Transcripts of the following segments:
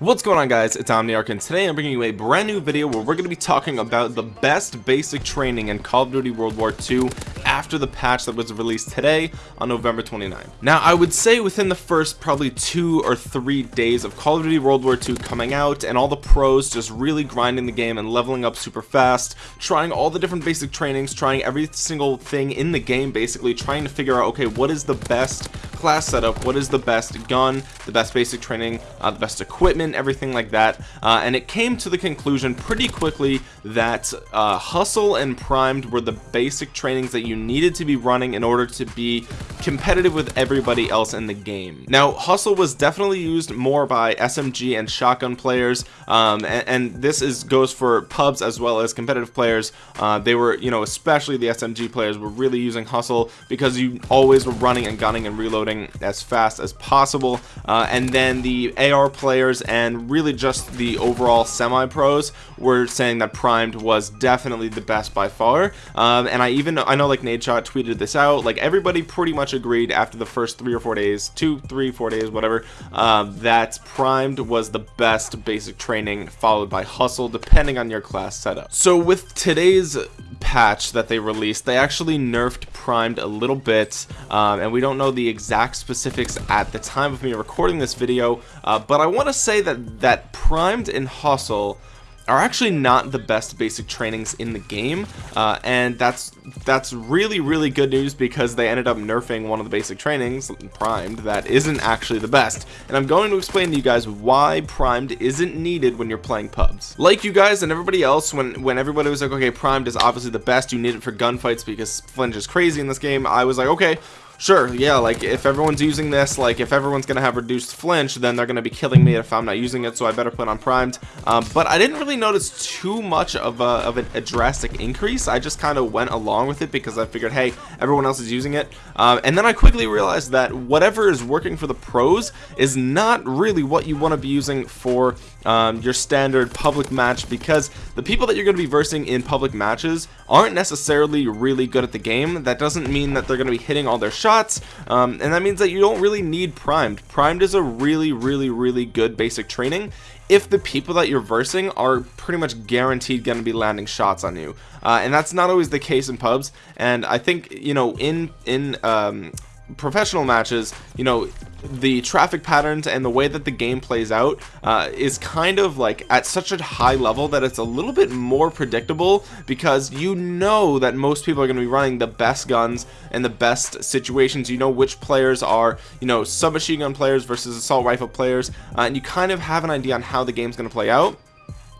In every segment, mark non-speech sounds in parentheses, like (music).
What's going on guys, it's Omniarch and today I'm bringing you a brand new video where we're going to be talking about the best basic training in Call of Duty World War II after the patch that was released today on November 29. Now I would say within the first probably two or three days of Call of Duty World War II coming out and all the pros just really grinding the game and leveling up super fast, trying all the different basic trainings, trying every single thing in the game basically, trying to figure out okay what is the best class setup, what is the best gun, the best basic training, uh, the best equipment, everything like that. Uh, and it came to the conclusion pretty quickly that uh, hustle and primed were the basic trainings that you needed to be running in order to be competitive with everybody else in the game. Now hustle was definitely used more by SMG and shotgun players um, and, and, this is goes for pubs as well as competitive players. Uh, they were you know especially the SMG players were really using hustle because you always were running and gunning and reloading as fast as possible. Uh, and then the AR players and really just the overall semi-pros were saying that primed was definitely the best by far. Um, and I even I know like Nadeshot tweeted this out. Like everybody pretty much agreed after the first three or four days two three four days whatever um, that primed was the best basic training followed by hustle depending on your class setup. So with today's patch that they released they actually nerfed primed a little bit um, and we don't know the exact specifics at the time of me recording this video uh, but I want to say that that primed and hustle are actually not the best basic trainings in the game uh, and that's that's really really good news because they ended up nerfing one of the basic trainings primed that isn't actually the best. And I'm going to explain to you guys why primed isn't needed when you're playing pubs. Like you guys and everybody else when when everybody was like okay primed is obviously the best you need it for gunfights because flinch is crazy in this game I was like okay sure yeah like if everyone's using this like if everyone's gonna have reduced flinch then they're gonna be killing me if I'm not using it so I better put on primed. Um, but I didn't really notice too much of a, of a, drastic increase. I just kind of went along with it because I figured hey everyone else is using it. Um, and then I quickly realized that whatever is working for the pros is not really what you want to be using for um, your standard public match because the people that you're going to be versing in public matches aren't necessarily really good at the game. That doesn't mean that they're going to be hitting all their shots um, and that means that you don't really need primed. Primed is a really really really good basic training if the people that you're versing are pretty much guaranteed going to be landing shots on you. Uh, and that's not always the case in pubs and I think you know in in um, professional matches you know the traffic patterns and the way that the game plays out uh, is kind of like at such a high level that it's a little bit more predictable because you know that most people are going to be running the best guns and the best situations. You know which players are you know submachine gun players versus assault rifle players uh, and you kind of have an idea on how the game's going to play out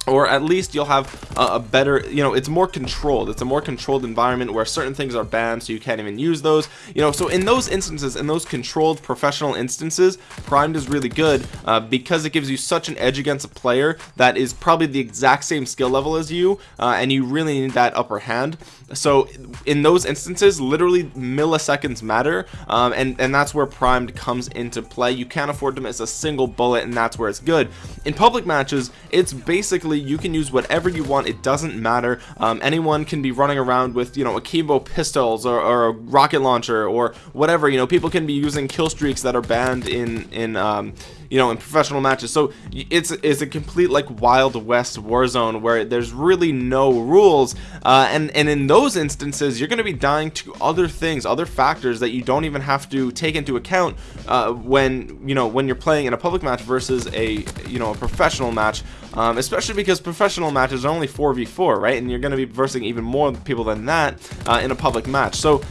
or at least you'll have a, better you know it's more controlled. It's a more controlled environment where certain things are banned so you can't even use those. You know so in those instances in those controlled professional instances primed is really good uh, because it gives you such an edge against a player that is probably the exact same skill level as you uh, and you really need that upper hand. So in those instances literally milliseconds matter um, and and that's where primed comes into play. You can't afford to miss a single bullet and that's where it's good. In public matches it's basically you can use whatever you want. It doesn't matter. Um, anyone can be running around with you know akimbo pistols or, or, a rocket launcher or whatever. You know people can be using kill streaks that are banned in in um, you know in professional matches. So it's it's a complete like wild west war zone where there's really no rules. Uh, and and in those instances you're going to be dying to other things other factors that you don't even have to take into account uh, when you know when you're playing in a public match versus a you know a professional match um, especially because professional matches are only 4v4 right? And you're going to be versing even more people than that uh, in a public match. So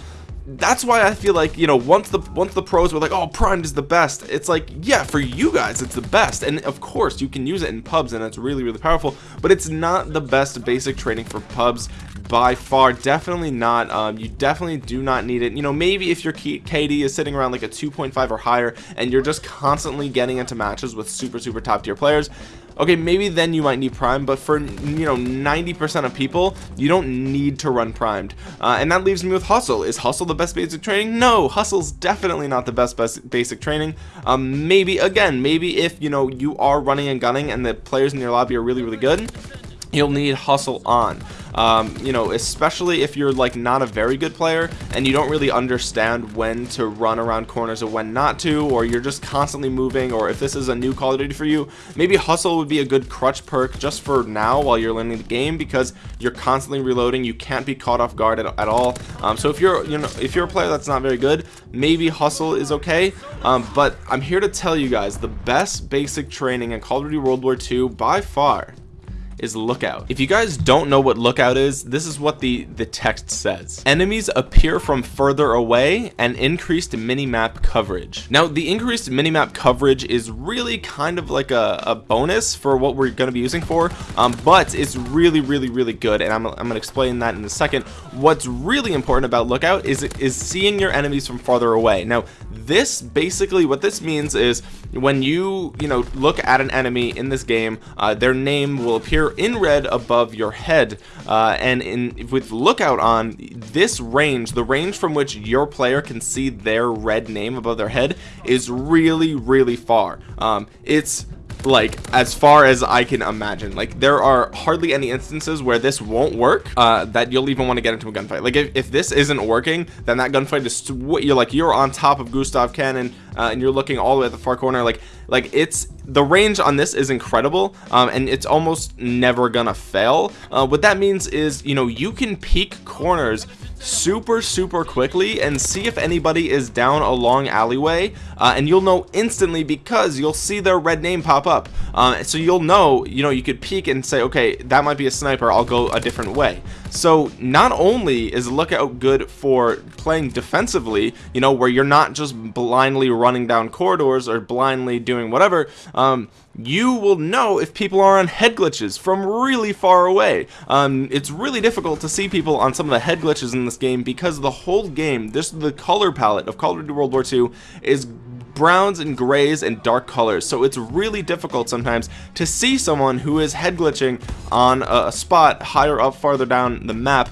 that's why I feel like you know once the once the pros were like oh primed is the best it's like yeah for you guys it's the best. And of course you can use it in pubs and it's really really powerful but it's not the best basic training for pubs by far. Definitely not um, you definitely do not need it. You know maybe if your KD is sitting around like a 2.5 or higher and you're just constantly getting into matches with super super top tier players okay maybe then you might need prime but for you know 90% of people you don't need to run primed. Uh, and that leaves me with hustle. Is hustle the best basic training? No hustle's definitely not the best, best basic training. Um, maybe again maybe if you know you are running and gunning and the players in your lobby are really really good you'll need hustle on. Um, you know especially if you're like not a very good player and you don't really understand when to run around corners or when not to or you're just constantly moving or if this is a new Call of Duty for you maybe hustle would be a good crutch perk just for now while you're learning the game because you're constantly reloading. You can't be caught off guard at, at all. Um, so if you're you know if you're a player that's not very good maybe hustle is okay. Um, but I'm here to tell you guys the best basic training in Call of Duty World War II by far is lookout. If you guys don't know what lookout is this is what the the text says. Enemies appear from further away and increased mini-map coverage. Now the increased mini-map coverage is really kind of like a, a bonus for what we're going to be using for um, but it's really really really good and I'm, I'm gonna explain that in a second. What's really important about lookout is is seeing your enemies from farther away. Now this basically what this means is when you you know look at an enemy in this game uh, their name will appear in red above your head uh, and in with lookout on this range the range from which your player can see their red name above their head is really really far. Um, it's like as far as I can imagine. Like there are hardly any instances where this won't work uh, that you'll even want to get into a gunfight. Like if, if this isn't working then that gunfight is you're like you're on top of Gustav Cannon uh, and you're looking all the way at the far corner. Like like it's the range on this is incredible um, and it's almost never gonna fail. Uh, what that means is you know you can peek corners super super quickly and see if anybody is down a long alleyway uh, and you'll know instantly because you'll see their red name pop up. Uh, so you'll know you know you could peek and say okay that might be a sniper. I'll go a different way so not only is lookout good for playing defensively you know where you're not just blindly running down corridors or blindly doing whatever um, you will know if people are on head glitches from really far away. Um, it's really difficult to see people on some of the head glitches in this game because the whole game this the color palette of Call of Duty World War II is browns and grays and dark colors. So it's really difficult sometimes to see someone who is head glitching on a spot higher up farther down the map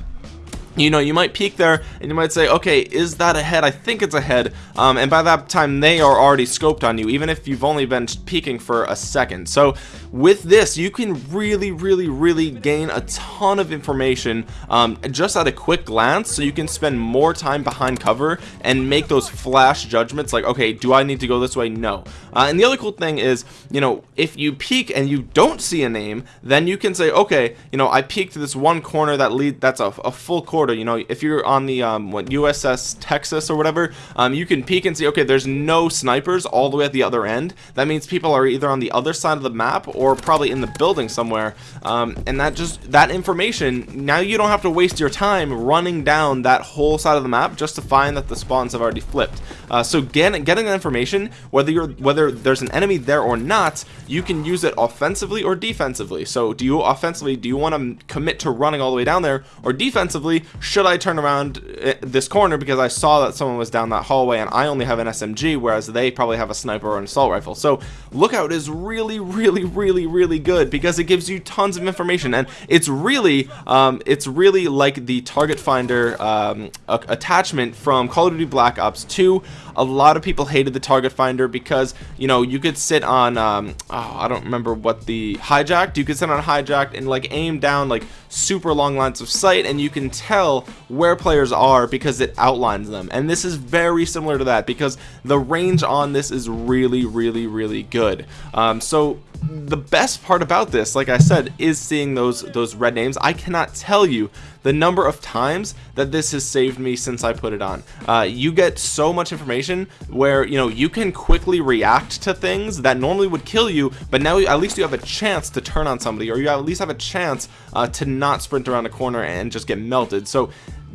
you know you might peek there and you might say okay is that a head? I think it's a head. Um, and by that time they are already scoped on you even if you've only been peeking for a second. So with this you can really really really gain a ton of information um, just at a quick glance so you can spend more time behind cover and make those flash judgments like okay do I need to go this way? No. Uh, and the other cool thing is you know if you peek and you don't see a name then you can say okay you know I peeked this one corner that lead that's a, a full corner you know if you're on the um, what USS Texas or whatever um, you can peek and see okay there's no snipers all the way at the other end. That means people are either on the other side of the map or probably in the building somewhere. Um, and that just that information now you don't have to waste your time running down that whole side of the map just to find that the spawns have already flipped. Uh, so getting getting that information whether you're whether there's an enemy there or not you can use it offensively or defensively. So do you offensively do you want to commit to running all the way down there or defensively should I turn around eh, this corner because I saw that someone was down that hallway and I only have an SMG whereas they probably have a sniper or an assault rifle. So lookout is really really really really good because it gives you tons of information and it's really um, it's really like the target finder um, attachment from Call of Duty Black Ops 2 a lot of people hated the target finder because you know you could sit on um, oh, I don't remember what the hijacked you could sit on hijacked and like aim down like super long lines of sight and you can tell where players are because it outlines them. And this is very similar to that because the range on this is really really really good. Um, so the best part about this like I said is seeing those those red names. I cannot tell you the number of times that this has saved me since I put it on. Uh, you get so much information where you know you can quickly react to things that normally would kill you but now at least you have a chance to turn on somebody or you at least have a chance uh, to not sprint around a corner and just get melted so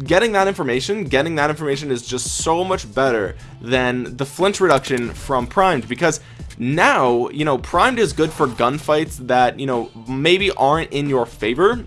getting that information getting that information is just so much better than the flinch reduction from primed because now you know primed is good for gunfights that you know maybe aren't in your favor.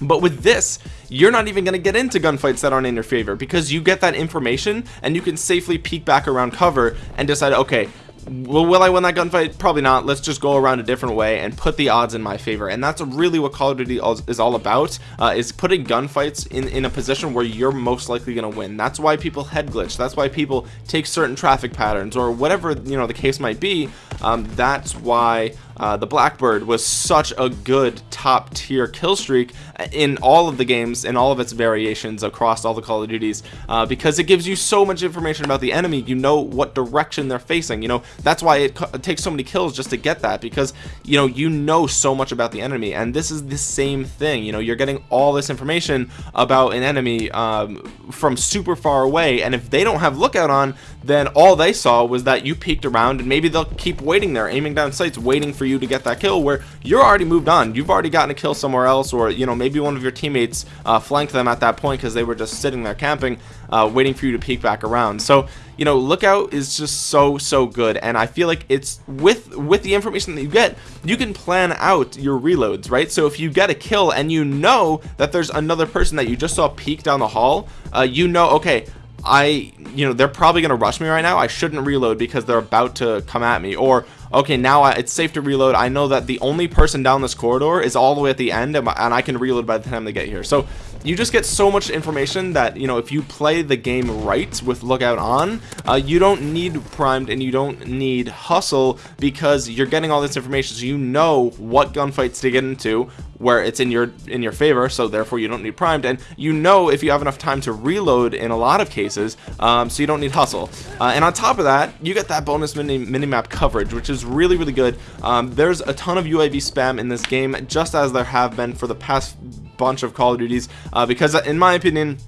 But with this you're not even going to get into gunfights that aren't in your favor because you get that information and you can safely peek back around cover and decide okay well will I win that gunfight? Probably not. Let's just go around a different way and put the odds in my favor. And that's really what Call of Duty is all about uh, is putting gunfights in in a position where you're most likely gonna win. That's why people head glitch. That's why people take certain traffic patterns or whatever you know the case might be. Um, that's why uh, the Blackbird was such a good top tier kill streak in all of the games in all of its variations across all the Call of Duties uh, because it gives you so much information about the enemy. You know what direction they're facing you know? That's why it, it takes so many kills just to get that because you know you know so much about the enemy and this is the same thing you know? You're getting all this information about an enemy um, from super far away and if they don't have lookout on then all they saw was that you peeked around and maybe they'll keep waiting there aiming down sights waiting for you to get that kill where you're already moved on. You've already gotten a kill somewhere else or you know maybe one of your teammates uh, flanked them at that point because they were just sitting there camping uh, waiting for you to peek back around. So you know lookout is just so so good and I feel like it's with with the information that you get you can plan out your reloads right? So if you get a kill and you know that there's another person that you just saw peek down the hall uh, you know okay I you know they're probably gonna rush me right now. I shouldn't reload because they're about to come at me. Or okay now I, it's safe to reload. I know that the only person down this corridor is all the way at the end and, and I can reload by the time they get here. So you just get so much information that you know if you play the game right with lookout on uh, you don't need primed and you don't need hustle because you're getting all this information. So you know what gunfights to get into where it's in your in your favor so therefore you don't need primed. And you know if you have enough time to reload in a lot of cases um, so you don't need hustle. Uh, and on top of that you get that bonus mini minimap coverage which is really really good. Um, there's a ton of UAV spam in this game just as there have been for the past bunch of Call of Duties uh, because in my opinion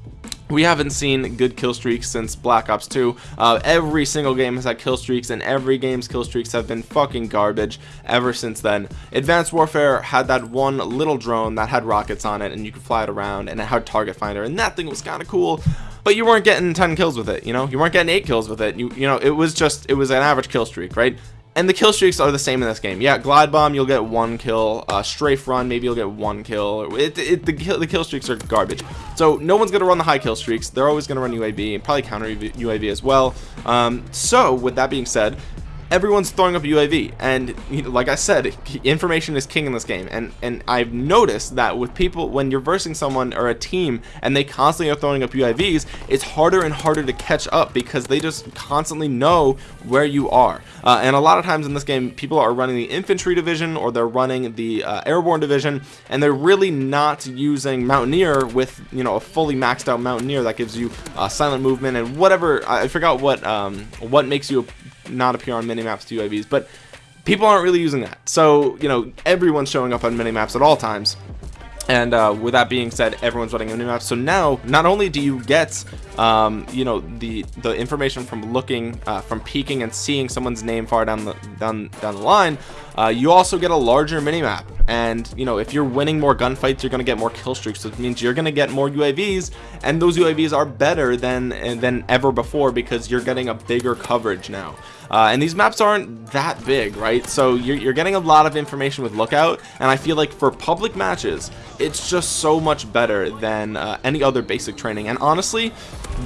we haven't seen good kill streaks since Black Ops 2 uh, every single game has had kill streaks and every game's kill streaks have been fucking garbage ever since then. Advanced Warfare had that one little drone that had rockets on it and you could fly it around and it had target finder and that thing was kind of cool but you weren't getting 10 kills with it you know? You weren't getting 8 kills with it. You you know it was just it was an average kill streak right and the kill streaks are the same in this game. Yeah glide bomb you'll get one kill. Uh, strafe run maybe you'll get one kill. It, it the, kill, the kill streaks are garbage. So no one's gonna run the high kill streaks. They're always gonna run UAV and probably counter UAV as well. Um, so with that being said everyone's throwing up UAV and like I said information is king in this game. And and I've noticed that with people when you're versing someone or a team and they constantly are throwing up UAVs it's harder and harder to catch up because they just constantly know where you are. Uh, and a lot of times in this game people are running the infantry division or they're running the uh, airborne division and they're really not using mountaineer with you know a fully maxed out mountaineer that gives you uh, silent movement and whatever I forgot what um, what makes you not appear on minimaps to UAVs, but people aren't really using that. So, you know, everyone's showing up on minimaps at all times. And uh, with that being said, everyone's running minimaps. So now, not only do you get, um, you know, the the information from looking, uh, from peeking and seeing someone's name far down the down down the line, uh, you also get a larger minimap. And you know, if you're winning more gunfights, you're gonna get more kill streaks. So it means you're gonna get more UAVs, and those UAVs are better than than ever before because you're getting a bigger coverage now uh, and these maps aren't that big right? So you're, you're getting a lot of information with lookout and I feel like for public matches it's just so much better than uh, any other basic training. And honestly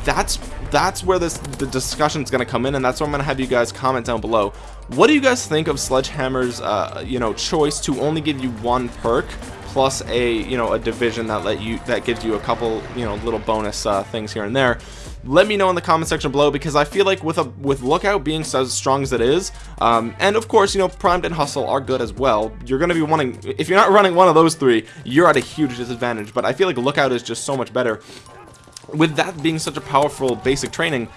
that's that's where this the discussion is going to come in and that's where I'm going to have you guys comment down below. What do you guys think of Sledgehammer's uh, you know choice to only give you one perk plus a you know a division that let you that gives you a couple you know little bonus uh, things here and there let me know in the comment section below because I feel like with a with lookout being as strong as it is um, and of course you know primed and hustle are good as well you're gonna be wanting if you're not running one of those three you're at a huge disadvantage but I feel like lookout is just so much better. With that being such a powerful basic training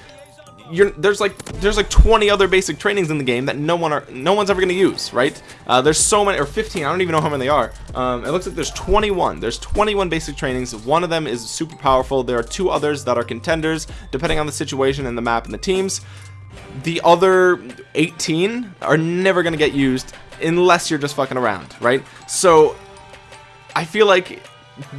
you're there's like there's like 20 other basic trainings in the game that no one are no one's ever to use right? Uh, there's so many or 15 I don't even know how many they are. Um, it looks like there's 21 there's 21 basic trainings. One of them is super powerful. There are two others that are contenders depending on the situation and the map and the teams. The other 18 are never to get used unless you're just fucking around right? So I feel like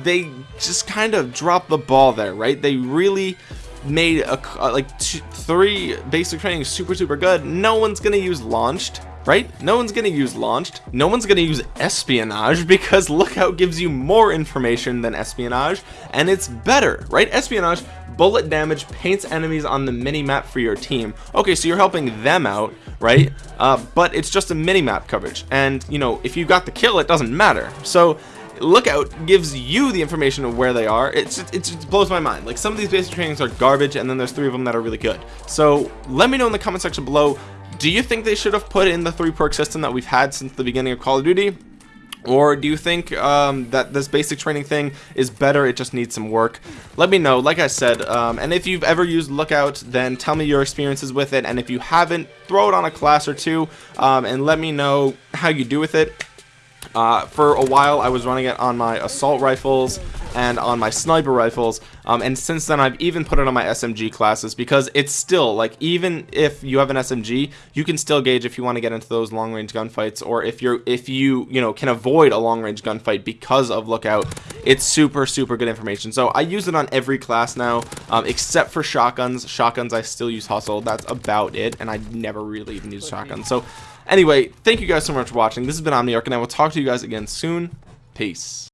they just kind of dropped the ball there right? They really made a, uh, like two, three basic training super super good. No one's gonna use launched right? No one's gonna use launched. No one's gonna use espionage (laughs) because lookout gives you more information than espionage and it's better right? Espionage bullet damage paints enemies on the mini map for your team. Okay so you're helping them out right? Uh, but it's just a mini map coverage and you know if you got the kill it doesn't matter. So lookout gives you the information of where they are. It's it, it blows my mind. Like some of these basic trainings are garbage and then there's three of them that are really good. So let me know in the comment section below do you think they should have put in the three perk system that we've had since the beginning of Call of Duty? Or do you think um, that this basic training thing is better it just needs some work? Let me know. Like I said um, and if you've ever used lookout then tell me your experiences with it. And if you haven't throw it on a class or two um, and let me know how you do with it uh, for a while I was running it on my assault rifles and on my sniper rifles. Um, and since then I've even put it on my SMG classes because it's still like even if you have an SMG you can still gauge if you want to get into those long range gunfights or if you're if you you know can avoid a long range gunfight because of lookout. It's super super good information. So I use it on every class now um, except for shotguns. Shotguns I still use hustle. That's about it and I never really even use shotguns. So anyway thank you guys so much for watching. This has been Omniarch and I will talk to you guys again soon. Peace